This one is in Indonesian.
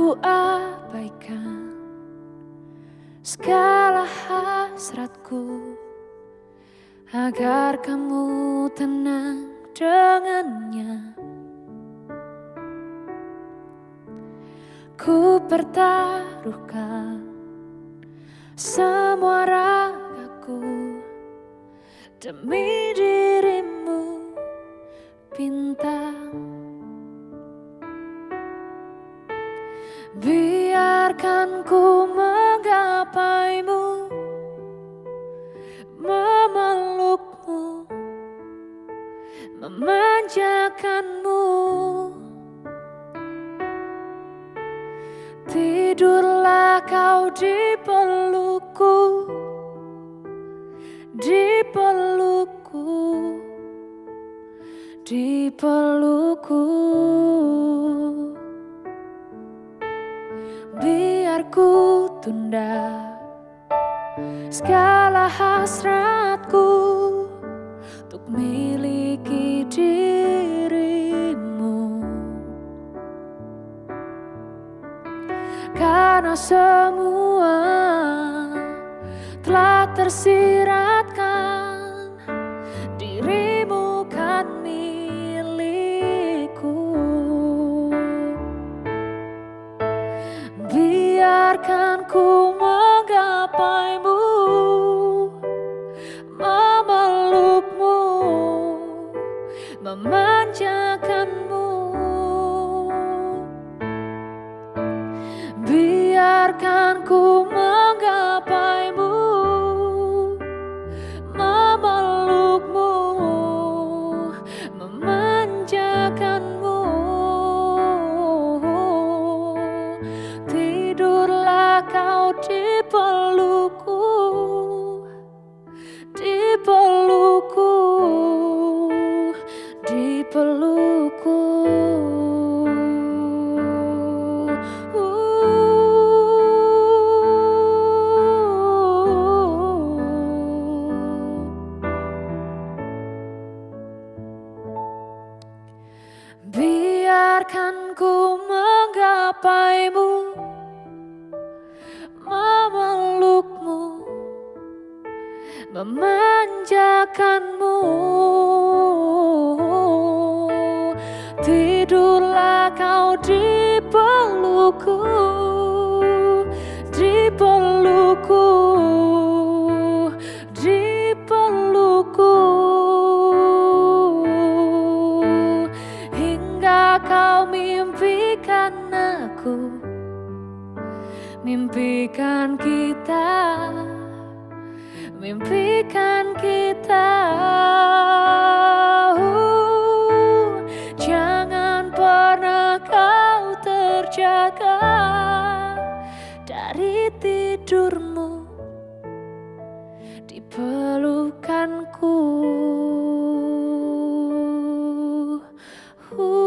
ku abaikan segala hasratku agar kamu tenang dengannya. Ku pertaruhkan semua ragaku demi dirimu Biarkan ku menggapaimu Memelukmu Memanjakanmu. Tidurlah kau di pelukku Di pelukku Di pelukku ku tunda segala hasratku untuk miliki dirimu. Karena semua telah tersiratkan biarkan ku Biarkan ku menggapaimu Memelukmu Memanjakanmu. Tidurlah kau di pelukku kau mimpikan aku Mimpikan kita Mimpikan kita. Uh, Jangan pernah kau terjaga Dari tidurmu Di pelukanku. Uh,